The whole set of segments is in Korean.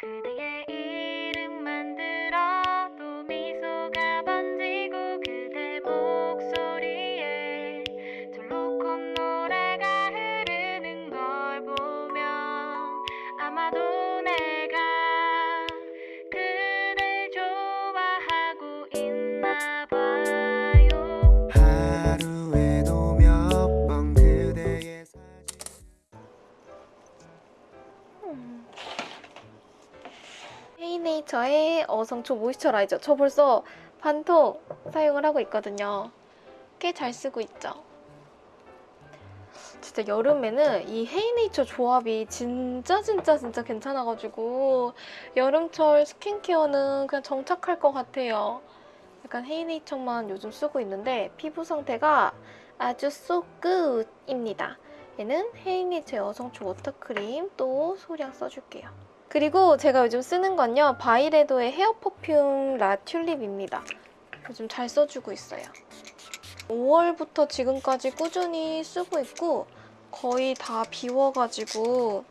그 헤이네이처의 어성초 moisturizer 저 벌써 반통 사용을 하고 있거든요. 꽤 잘 쓰고 있죠. 진짜 여름에는 이 헤이네이처 조합이 진짜 진짜 진짜 괜찮아가지고 여름철 스킨케어는 그냥 정착할 것 같아요. 약간 헤이네이처만 요즘 쓰고 있는데 피부 상태가 아주 good입니다. 얘는 헤이네이처의 어성초 water크림 또 소량 써줄게요. 그리고 제가 요즘 쓰는 건요. 바이레도의 hair perfume 라 튤립입니다. 요즘 잘 써주고 있어요. 5월부터 지금까지 꾸준히 쓰고 있고 거의 다 비워가지고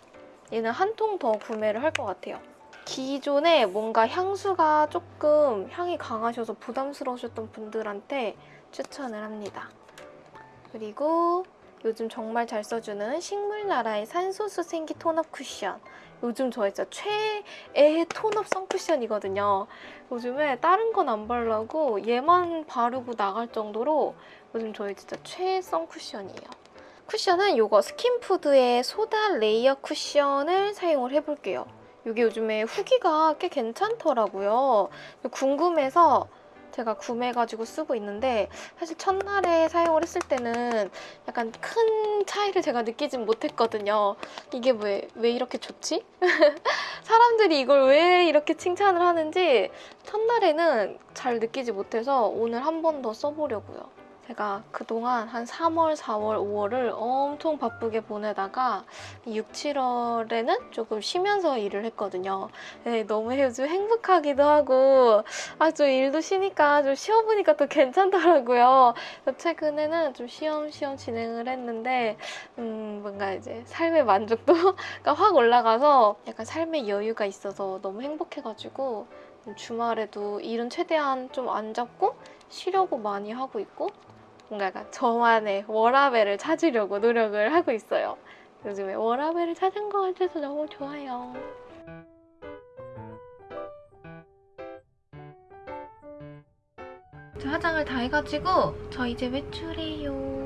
얘는 한 통 더 구매를 할 것 같아요. 기존에 뭔가 향수가 조금 향이 강하셔서 부담스러우셨던 분들한테 추천을 합니다. 그리고 요즘 정말 잘 써주는 식물나라의 산소수 생기 톤업 쿠션. 요즘 저 진짜 최애 톤업 선쿠션이거든요. 요즘에 다른 건 안 바르고 얘만 바르고 나갈 정도로 요즘 저희 진짜 최애 선쿠션이에요. 쿠션은 이거 스킨푸드의 소다 레이어 쿠션을 사용을 해볼게요. 이게 요즘에 후기가 꽤 괜찮더라고요. 궁금해서 제가 구매해가지고 쓰고 있는데 사실 첫날에 사용을 했을 때는 약간 큰 차이를 제가 느끼진 못했거든요. 이게 왜, 왜 이렇게 좋지? 사람들이 이걸 왜 이렇게 칭찬을 하는지 첫날에는 잘 느끼지 못해서 오늘 한 번 더 써보려고요. 제가 그동안 한 3월, 4월, 5월을 엄청 바쁘게 보내다가 6, 7월에는 조금 쉬면서 일을 했거든요. 네, 너무 요즘 행복하기도 하고 아, 좀 일도 쉬니까 좀 쉬어보니까 또 괜찮더라고요. 최근에는 좀 쉬엄쉬엄 진행을 했는데 음, 뭔가 이제 삶의 만족도가 확 올라가서 약간 삶의 여유가 있어서 너무 행복해가지고 주말에도 일은 최대한 좀 안 잡고 쉬려고 많이 하고 있고 뭔가 저만의 워라벨을 찾으려고 노력을 하고 있어요. 요즘에 워라벨을 찾은 것 같아서 너무 좋아요. 저 화장을 다 해가지고 저 이제 외출해요.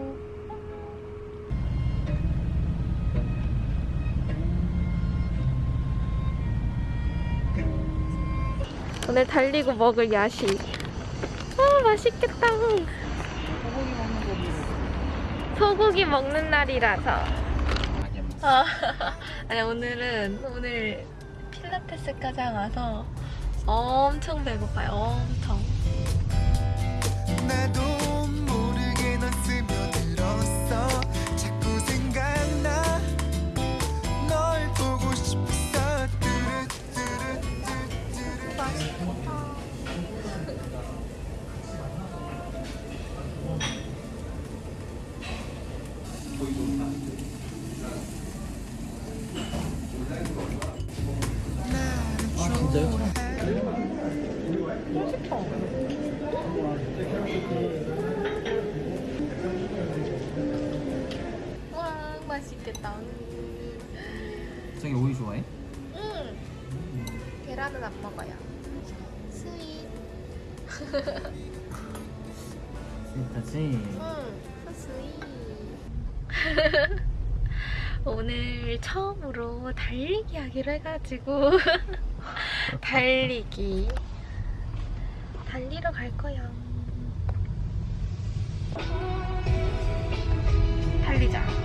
오늘 달리고 먹을 야식. 아 맛있겠다. 소고기 먹는 날이라서. 아, 아니 오늘은 오늘 필라테스과장 와서 엄청 배고파요. 엄청. 와 맛있겠다. 저기 오이 좋아해? 응. 계란은 안 먹어요. sweet. 스윗하지? 응. 스윗. 오늘 처음으로 달리기 하기로 해가지고 달리기 달리러 갈 거야. 달리자.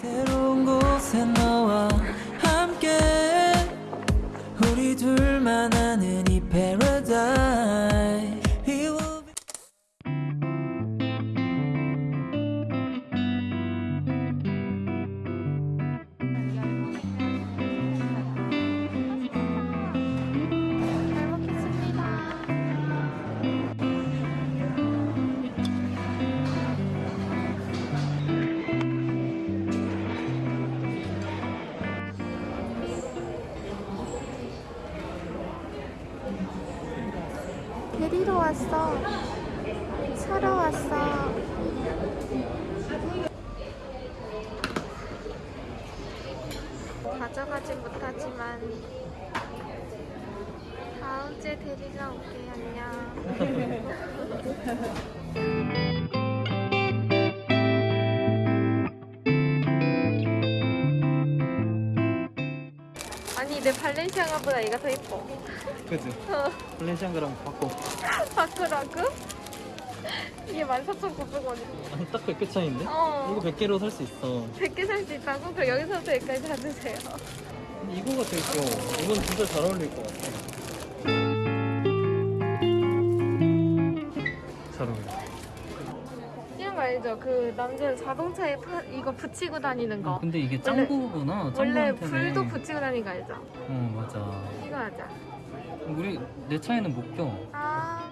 새로운 곳에 너 왔어. 사러 왔어. 가져가지 못하지만 다음 주에 데리러 올게 안녕. 내 발렌시아가보다 얘가 더 이뻐. 그치? 어, 플랜시안그랑 바꿔. 바꾸라고? 이게 14,900원이야. 아니, 딱 100개 차이인데? 어. 이거 100개로 살 수 있어. 100개 살 수 있다고? 그럼 여기서부터 여기까지 사주세요. 근데 이거가 되게 귀여워. 이건 진짜 잘 어울릴 것 같아. 잘 어울려. 알죠? 그 남자는 자동차에 파- 이거 붙이고 다니는 거. 근데 이게 원래- 짱구구나. 원래 짱구한테는. 불도 붙이고 다니는 거 알죠? 어, 맞아. 이거 하자. 우리, 내 차에는 못 껴. 아.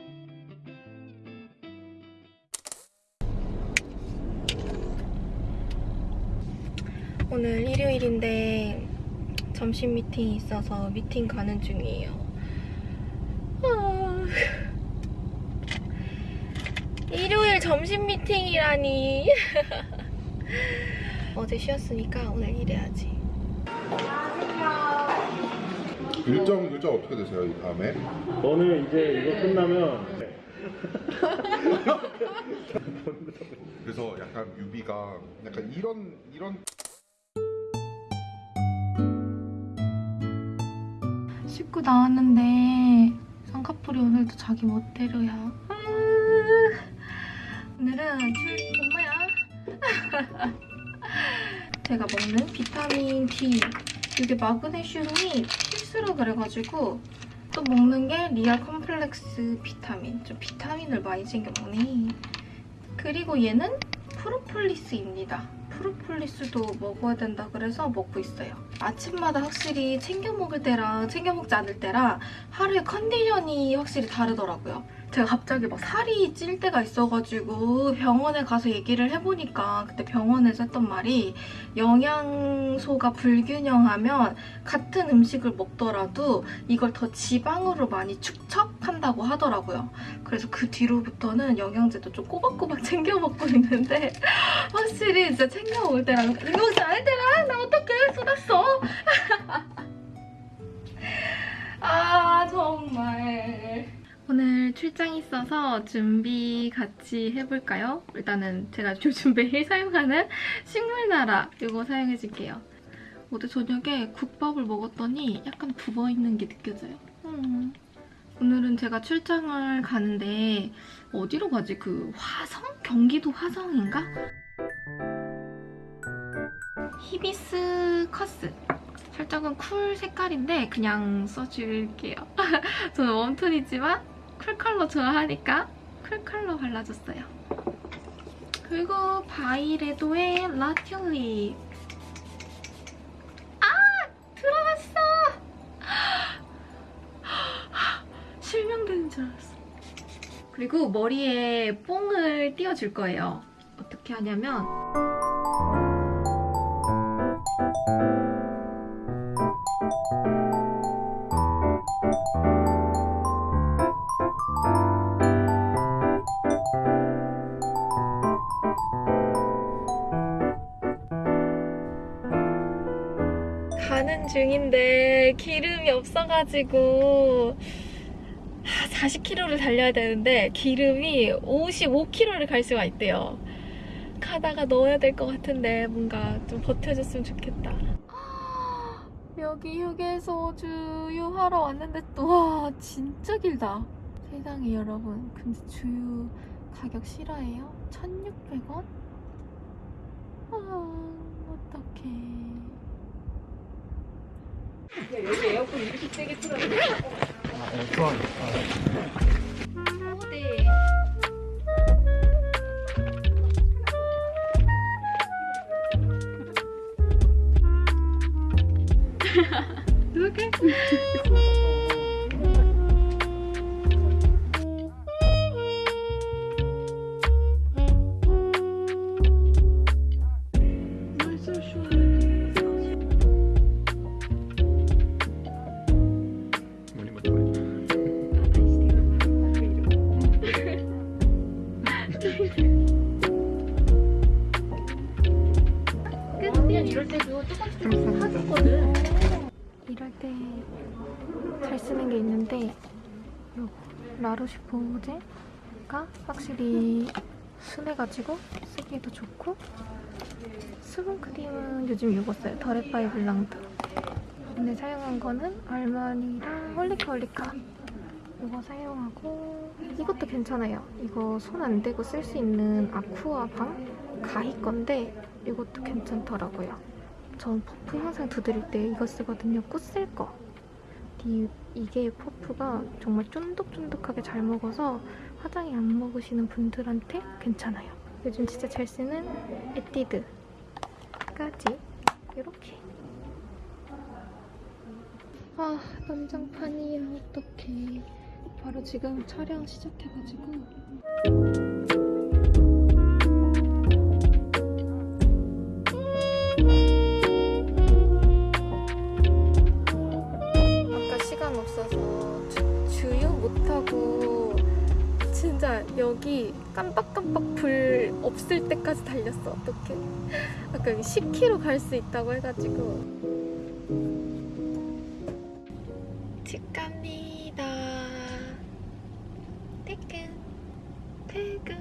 오늘 일요일인데 점심 미팅이 있어서 미팅 가는 중이에요. 아. 일요일 점심 미팅이라니. 어제 쉬었으니까 오늘 일해야지. 일정 일정 어떻게 되세요 이 다음에? 저는 이제 이거 끝나면 그래서 약간 뮤비가 약간 이런 이런 씻고 나왔는데 쌍꺼풀이 오늘도 자기 멋대로야. 아, 오늘은 출 엄마야. 제가 먹는 비타민 D 이게 마그네슘이 필수라 그래가지고 또 먹는 게 리알 컴플렉스 비타민. 좀 비타민을 많이 챙겨 먹네. 그리고 얘는 프로폴리스입니다. 프로폴리스도 먹어야 된다 그래서 먹고 있어요. 아침마다 확실히 챙겨 먹을 때랑 챙겨 먹지 않을 때랑 하루의 컨디션이 확실히 다르더라고요. 제가 갑자기 막 살이 찔 때가 있어가지고 병원에 가서 얘기를 해보니까 그때 병원에서 했던 말이 영양소가 불균형하면 같은 음식을 먹더라도 이걸 더 지방으로 많이 축적한다고 하더라고요. 그래서 그 뒤로부터는 영양제도 좀 꼬박꼬박 챙겨 먹고 있는데 확실히 진짜 챙겨 먹을 때랑 이거 않을 때랑 나 어떡해 쏟았어 출장 있어서 준비 같이 해볼까요? 일단은 제가 요즘 매일 사용하는 식물나라 이거 사용해줄게요 어제 저녁에 국밥을 먹었더니 약간 부어있는 게 느껴져요 음. 오늘은 제가 출장을 가는데 어디로 가지? 그 화성? 경기도 화성인가? 히비스커스 살짝은 cool 색깔인데 그냥 써줄게요. 저는 warm톤이지만 cool 컬러 좋아하니까 cool 컬러 발라줬어요. 그리고 바이레도의 라튤립 아! 들어갔어! 실명되는 줄 알았어. 그리고 머리에 뽕을 띄워줄 거예요. 어떻게 하냐면 중인데 기름이 없어가지고 40km를 달려야 되는데 기름이 55km를 갈 수가 있대요. 가다가 넣어야 될 것 같은데 뭔가 좀 버텨줬으면 좋겠다. 여기 휴게소 주유 하러 왔는데 또 와 진짜 길다. 세상에 여러분 근데 주유 가격 실화예요? 1,600원? 아 어떡해. 이럴 라로시포제가 확실히 순해가지고 쓰기에도 좋고 수분 크림은 요즘 이거 써요. 더랩바이블랑두. 근데 사용한 거는 알마니랑 홀리카 홀리카 이거 사용하고 이것도 괜찮아요. 이거 손 안 대고 쓸 수 있는 아쿠아 밤 가히 건데 이것도 괜찮더라고요. 전 퍼프 항상 두드릴 때 이거 쓰거든요. 꽃쓸 거. 이, 이게 퍼프가 정말 쫀득쫀득하게 잘 먹어서 화장이 안 먹으시는 분들한테 괜찮아요. 요즘 진짜 잘 쓰는 에뛰드까지 이렇게. 아 난장판이야 어떡해. 바로 지금 촬영 시작해가지고 어서 주, 주유 못하고 진짜 여기 깜빡깜빡 불 없을 때까지 달렸어. 어떡해. 아까 여기 10km 갈 수 있다고 해가지고. 집 갑니다. 퇴근 퇴근.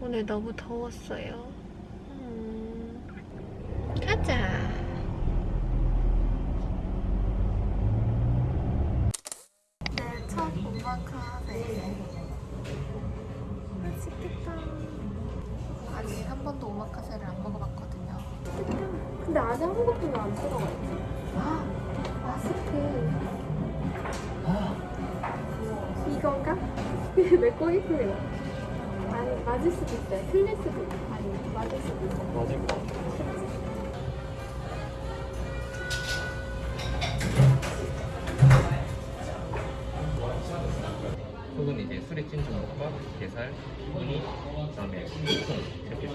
오늘 너무 더웠어요. 음, 가자 첫 오마카세 맛있겠다 아직 한 번도 오마카세를 안 먹어봤거든요 근데 아직 아무것도 왜안 들어가 있지? 아 마스크 이건가? 왜 꼬이고요? 아니 맞을 수도 있어요 틀릴 수도 있고 아니 맞을 수도 있어요 맞을 것 같아. 게살, 우니, 그다음에 콩 이렇게.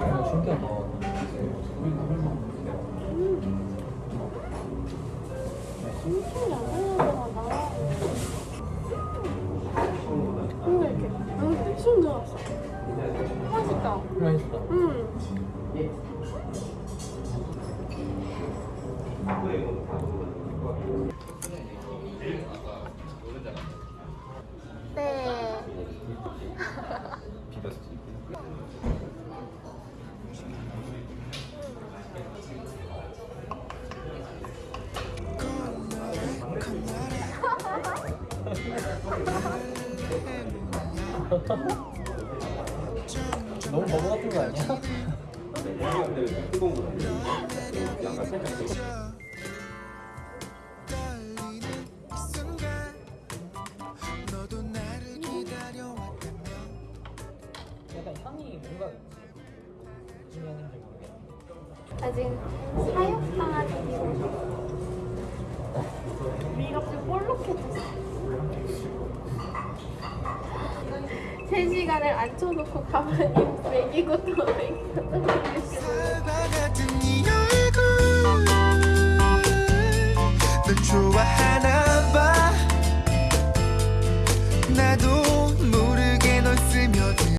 아, 신기하다. 맛있다. 네 너무 바보 같은 거 아니야? 나 지금 사육당하는 기분. 미가 지금 볼록해졌어. 3시간을 앉혀놓고 가만히 먹이고 또 먹이고.